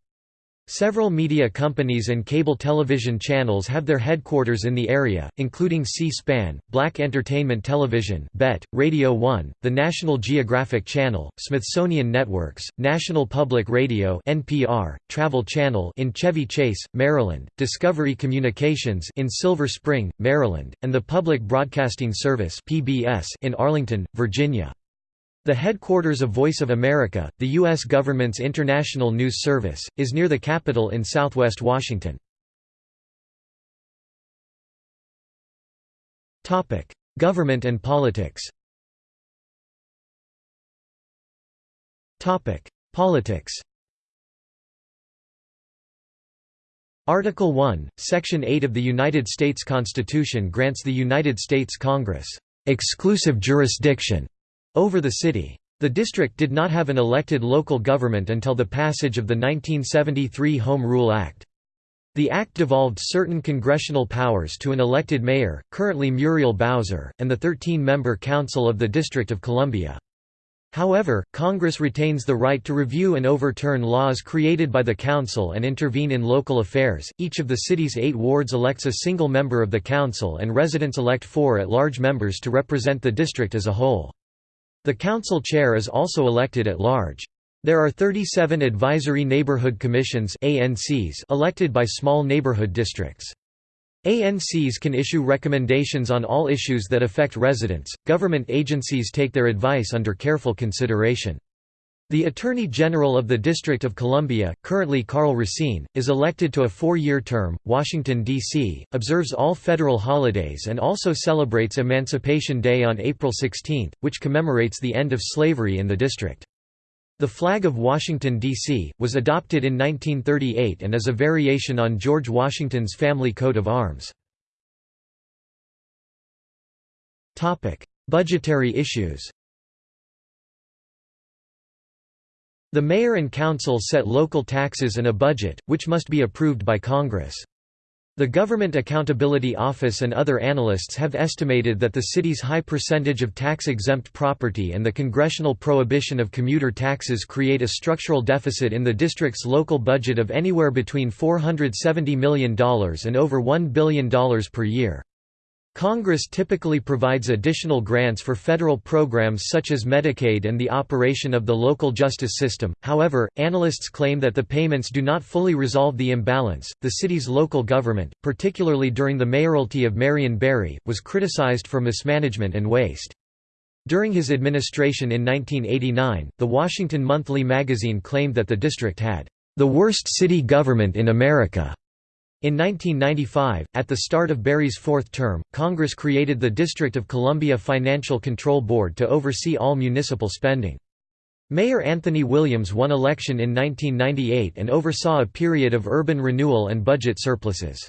Several media companies and cable television channels have their headquarters in the area, including C-SPAN, Black Entertainment Television BET, Radio 1, the National Geographic Channel, Smithsonian Networks, National Public Radio NPR, Travel Channel in Chevy Chase, Maryland, Discovery Communications in Silver Spring, Maryland, and the Public Broadcasting Service PBS in Arlington, Virginia. The headquarters of Voice of America, the U.S. government's international news service, is near the Capitol in southwest Washington. Government and politics Politics Article 1, Section 8 of the United States Constitution grants the United States Congress exclusive jurisdiction over the city. The district did not have an elected local government until the passage of the 1973 Home Rule Act. The act devolved certain congressional powers to an elected mayor, currently Muriel Bowser, and the 13-member Council of the District of Columbia. However, Congress retains the right to review and overturn laws created by the Council and intervene in local affairs. Each of the city's eight wards elects a single member of the Council, and residents elect four at large members to represent the district as a whole. The council chair is also elected at large. There are 37 advisory neighborhood commissions elected by small neighborhood districts. ANCs can issue recommendations on all issues that affect residents. Government agencies take their advice under careful consideration. The Attorney General of the District of Columbia, currently Karl Racine, is elected to a four-year term. Washington, D.C., observes all federal holidays and also celebrates Emancipation Day on April 16, which commemorates the end of slavery in the district. The flag of Washington, D.C., was adopted in 1938 and is a variation on George Washington's family coat of arms. Budgetary issues The mayor and council set local taxes and a budget, which must be approved by Congress. The Government Accountability Office and other analysts have estimated that the city's high percentage of tax-exempt property and the congressional prohibition of commuter taxes create a structural deficit in the district's local budget of anywhere between $470 million and over $1 billion per year. Congress typically provides additional grants for federal programs such as Medicaid and the operation of the local justice system. However, analysts claim that the payments do not fully resolve the imbalance. The city's local government, particularly during the mayoralty of Marion Barry, was criticized for mismanagement and waste. During his administration in 1989, the Washington Monthly magazine claimed that the district had the worst city government in America. In 1995, at the start of Barry's fourth term, Congress created the District of Columbia Financial Control Board to oversee all municipal spending. Mayor Anthony Williams won election in 1998 and oversaw a period of urban renewal and budget surpluses.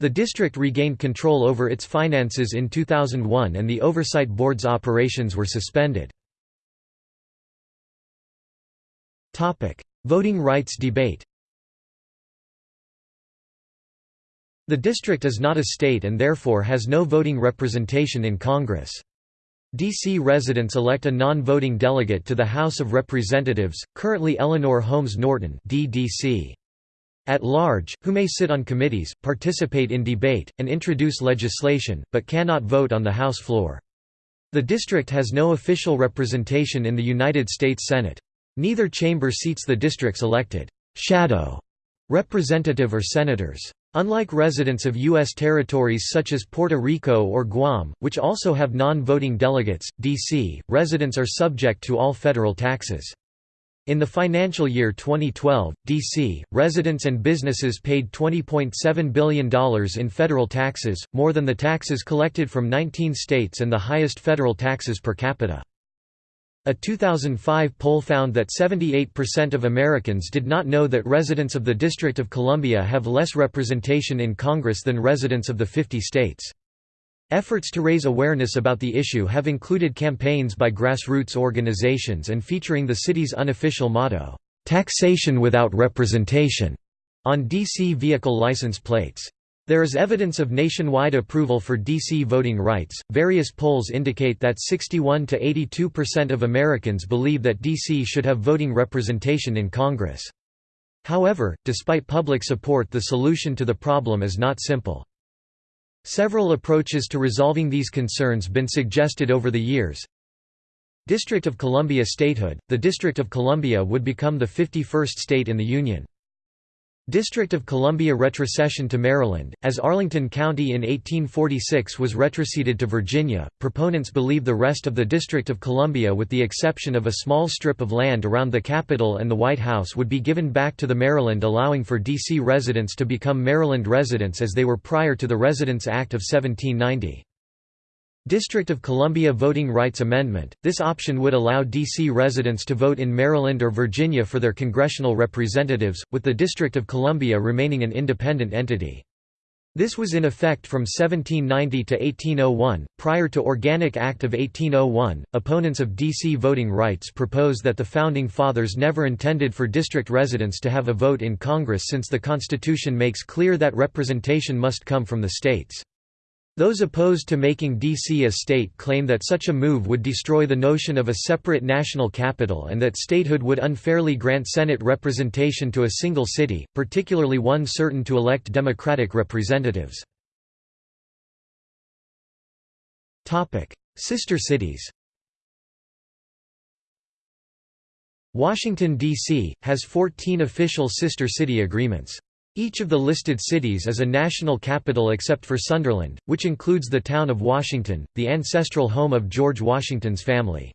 The district regained control over its finances in 2001 and the Oversight Board's operations were suspended. Voting rights debate The district is not a state and therefore has no voting representation in Congress. D.C. residents elect a non-voting delegate to the House of Representatives, currently Eleanor Holmes Norton DDC. At large, who may sit on committees, participate in debate, and introduce legislation, but cannot vote on the House floor. The district has no official representation in the United States Senate. Neither chamber seats the district's elected shadow representative or senators. Unlike residents of U.S. territories such as Puerto Rico or Guam, which also have non-voting delegates, D.C., residents are subject to all federal taxes. In the financial year 2012, D.C., residents and businesses paid $20.7 billion in federal taxes, more than the taxes collected from 19 states and the highest federal taxes per capita. A 2005 poll found that 78% of Americans did not know that residents of the District of Columbia have less representation in Congress than residents of the 50 states. Efforts to raise awareness about the issue have included campaigns by grassroots organizations and featuring the city's unofficial motto, "'Taxation without representation' on DC vehicle license plates. There is evidence of nationwide approval for D.C. voting rights. Various polls indicate that 61 to 82% of Americans believe that D.C. should have voting representation in Congress. However, despite public support, the solution to the problem is not simple. Several approaches to resolving these concerns have been suggested over the years. District of Columbia statehood The District of Columbia would become the 51st state in the Union. District of Columbia retrocession to Maryland, as Arlington County in 1846 was retroceded to Virginia, proponents believe the rest of the District of Columbia with the exception of a small strip of land around the Capitol and the White House would be given back to the Maryland allowing for D.C. residents to become Maryland residents as they were prior to the Residence Act of 1790. District of Columbia Voting Rights Amendment – This option would allow D.C. residents to vote in Maryland or Virginia for their congressional representatives, with the District of Columbia remaining an independent entity. This was in effect from 1790 to 1801. Prior to Organic Act of 1801, opponents of D.C. voting rights proposed that the Founding Fathers never intended for district residents to have a vote in Congress since the Constitution makes clear that representation must come from the states. Those opposed to making D.C. a state claim that such a move would destroy the notion of a separate national capital and that statehood would unfairly grant Senate representation to a single city, particularly one certain to elect Democratic representatives. Sister cities Washington, D.C., has 14 official sister city agreements. Each of the listed cities is a national capital except for Sunderland, which includes the town of Washington, the ancestral home of George Washington's family.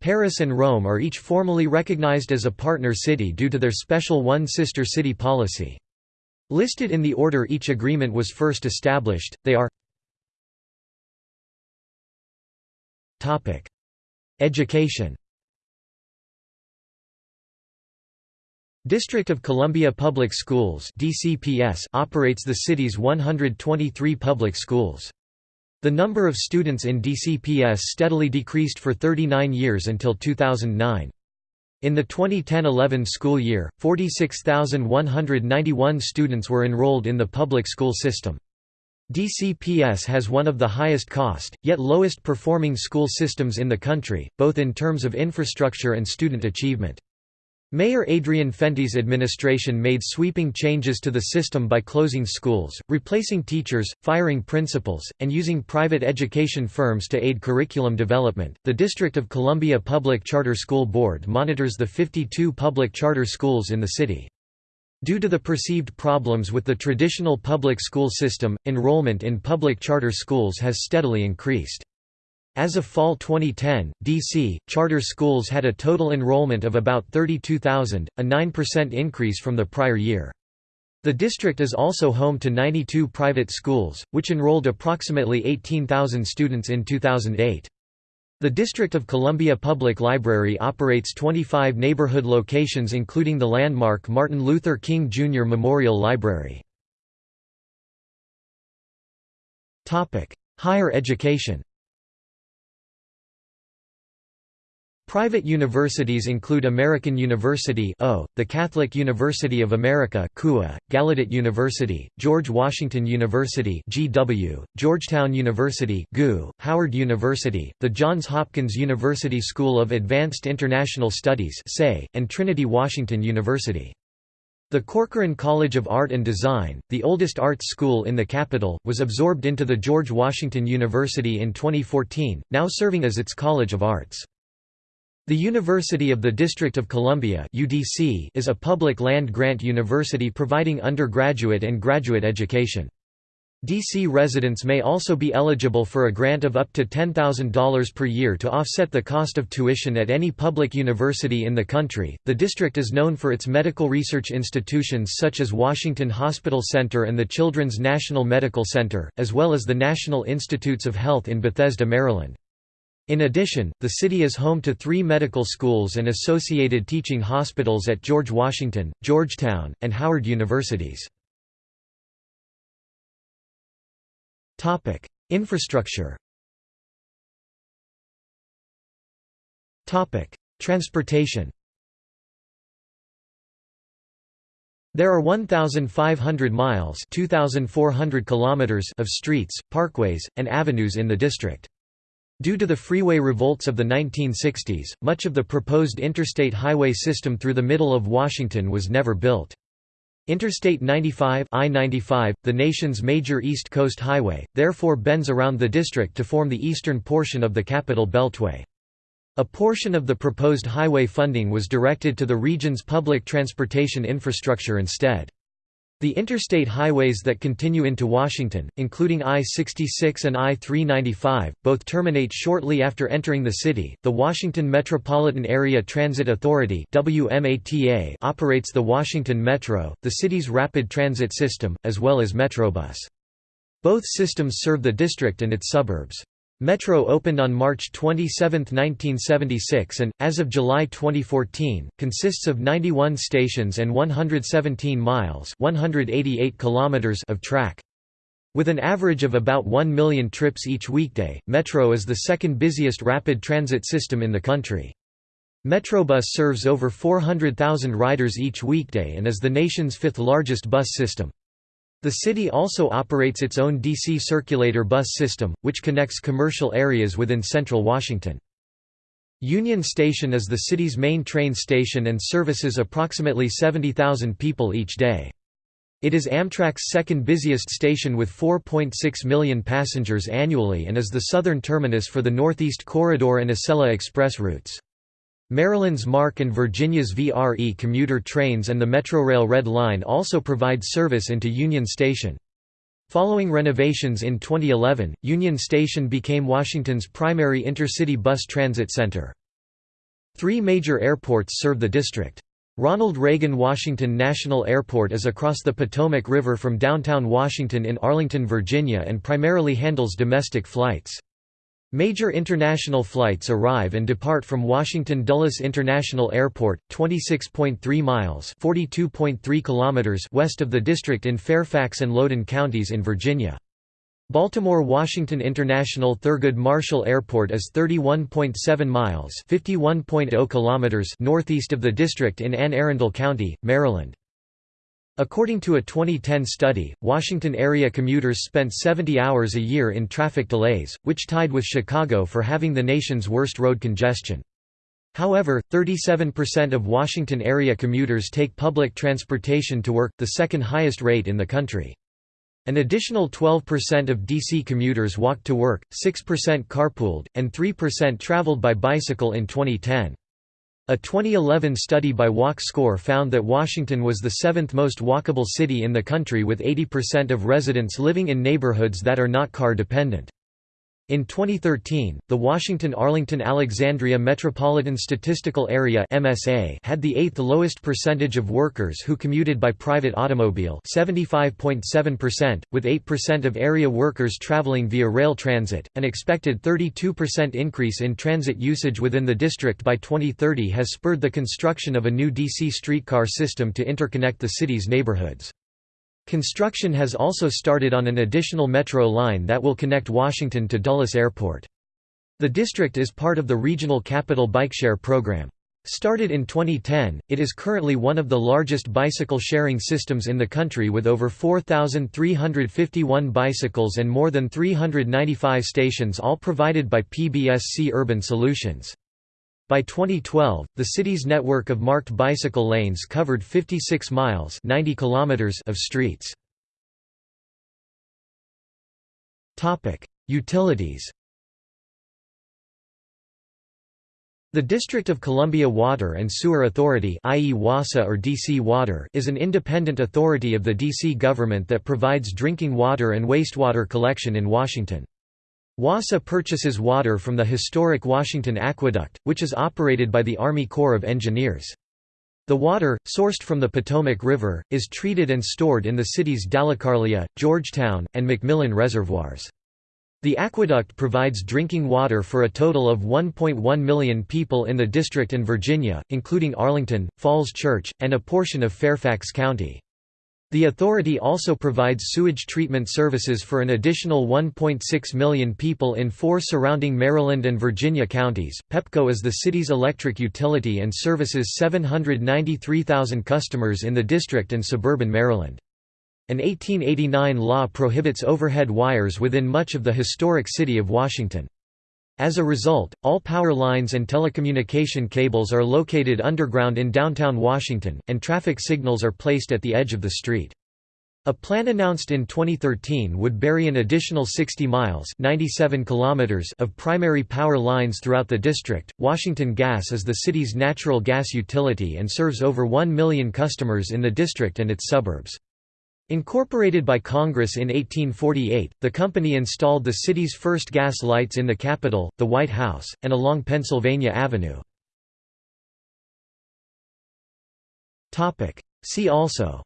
Paris and Rome are each formally recognized as a partner city due to their special one sister city policy. Listed in the order each agreement was first established, they are Education District of Columbia Public Schools DCPS operates the city's 123 public schools. The number of students in DCPS steadily decreased for 39 years until 2009. In the 2010–11 school year, 46,191 students were enrolled in the public school system. DCPS has one of the highest cost, yet lowest performing school systems in the country, both in terms of infrastructure and student achievement. Mayor Adrian Fenty's administration made sweeping changes to the system by closing schools, replacing teachers, firing principals, and using private education firms to aid curriculum development. The District of Columbia Public Charter School Board monitors the 52 public charter schools in the city. Due to the perceived problems with the traditional public school system, enrollment in public charter schools has steadily increased. As of fall 2010, D.C., charter schools had a total enrollment of about 32,000, a 9% increase from the prior year. The district is also home to 92 private schools, which enrolled approximately 18,000 students in 2008. The District of Columbia Public Library operates 25 neighborhood locations including the landmark Martin Luther King Jr. Memorial Library. Higher education Private universities include American University o, the Catholic University of America KUA, Gallaudet University, George Washington University GW, Georgetown University GU, Howard University, the Johns Hopkins University School of Advanced International Studies and Trinity Washington University. The Corcoran College of Art and Design, the oldest arts school in the capital, was absorbed into the George Washington University in 2014, now serving as its College of Arts. The University of the District of Columbia (UDC) is a public land-grant university providing undergraduate and graduate education. DC residents may also be eligible for a grant of up to $10,000 per year to offset the cost of tuition at any public university in the country. The district is known for its medical research institutions such as Washington Hospital Center and the Children's National Medical Center, as well as the National Institutes of Health in Bethesda, Maryland. In addition, the city is home to three medical schools and associated teaching hospitals at George Washington, Georgetown, and Howard universities. Infrastructure Transportation There are 1,500 miles 2,400 kilometers of streets, parkways, and avenues in the district. Due to the freeway revolts of the 1960s, much of the proposed interstate highway system through the middle of Washington was never built. Interstate 95 I-95, the nation's major East Coast highway, therefore bends around the district to form the eastern portion of the Capital Beltway. A portion of the proposed highway funding was directed to the region's public transportation infrastructure instead. The interstate highways that continue into Washington, including I-66 and I-395, both terminate shortly after entering the city. The Washington Metropolitan Area Transit Authority (WMATA) operates the Washington Metro, the city's rapid transit system, as well as Metrobus. Both systems serve the district and its suburbs. Metro opened on March 27, 1976 and, as of July 2014, consists of 91 stations and 117 miles 188 kilometers of track. With an average of about 1 million trips each weekday, Metro is the second busiest rapid transit system in the country. Metrobus serves over 400,000 riders each weekday and is the nation's fifth largest bus system. The city also operates its own DC circulator bus system, which connects commercial areas within central Washington. Union Station is the city's main train station and services approximately 70,000 people each day. It is Amtrak's second busiest station with 4.6 million passengers annually and is the southern terminus for the Northeast Corridor and Acela Express routes. Maryland's MARC and Virginia's VRE commuter trains and the Metrorail Red Line also provide service into Union Station. Following renovations in 2011, Union Station became Washington's primary intercity bus transit center. Three major airports serve the district. Ronald Reagan Washington National Airport is across the Potomac River from downtown Washington in Arlington, Virginia and primarily handles domestic flights. Major international flights arrive and depart from Washington Dulles International Airport, 26.3 miles (42.3 kilometers) west of the district in Fairfax and Loudoun counties in Virginia. Baltimore-Washington International Thurgood Marshall Airport is 31.7 miles (51.0 kilometers) northeast of the district in Anne Arundel County, Maryland. According to a 2010 study, Washington area commuters spent 70 hours a year in traffic delays, which tied with Chicago for having the nation's worst road congestion. However, 37% of Washington area commuters take public transportation to work, the second highest rate in the country. An additional 12% of DC commuters walked to work, 6% carpooled, and 3% traveled by bicycle in 2010. A 2011 study by Walk Score found that Washington was the seventh most walkable city in the country with 80% of residents living in neighborhoods that are not car dependent. In 2013, the Washington-Arlington-Alexandria Metropolitan Statistical Area (MSA) had the eighth lowest percentage of workers who commuted by private automobile, 75.7%, with 8% of area workers traveling via rail transit. An expected 32% increase in transit usage within the district by 2030 has spurred the construction of a new DC streetcar system to interconnect the city's neighborhoods. Construction has also started on an additional metro line that will connect Washington to Dulles Airport. The district is part of the Regional Capital Bikeshare program. Started in 2010, it is currently one of the largest bicycle sharing systems in the country with over 4,351 bicycles and more than 395 stations all provided by PBSC Urban Solutions. By 2012, the city's network of marked bicycle lanes covered 56 miles 90 kilometers of streets. Utilities The District of Columbia Water and Sewer Authority i.e. WASA or DC Water is an independent authority of the DC government that provides drinking water and wastewater collection in Washington. WASA purchases water from the historic Washington Aqueduct, which is operated by the Army Corps of Engineers. The water, sourced from the Potomac River, is treated and stored in the city's Dalecarlia, Georgetown, and McMillan reservoirs. The aqueduct provides drinking water for a total of 1.1 million people in the district and Virginia, including Arlington, Falls Church, and a portion of Fairfax County. The authority also provides sewage treatment services for an additional 1.6 million people in four surrounding Maryland and Virginia counties. PEPCO is the city's electric utility and services 793,000 customers in the district and suburban Maryland. An 1889 law prohibits overhead wires within much of the historic city of Washington. As a result, all power lines and telecommunication cables are located underground in downtown Washington, and traffic signals are placed at the edge of the street. A plan announced in 2013 would bury an additional 60 miles 97 kilometers of primary power lines throughout the district. Washington Gas is the city's natural gas utility and serves over 1 million customers in the district and its suburbs. Incorporated by Congress in 1848, the company installed the city's first gas lights in the Capitol, the White House, and along Pennsylvania Avenue. See also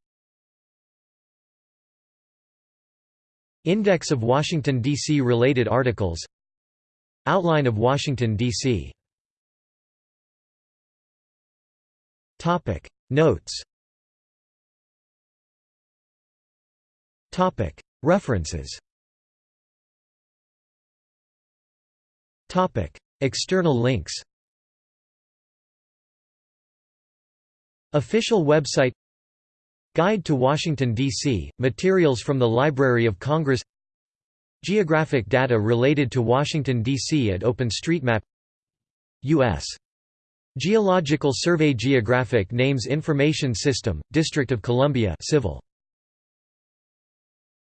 Index of Washington, D.C. related articles Outline of Washington, D.C. Notes References. External links. Official website. Guide to Washington, D.C., materials from the Library of Congress. Geographic data related to Washington, D.C. at OpenStreetMap. U.S. Geological Survey Geographic Names Information System, District of Columbia Civil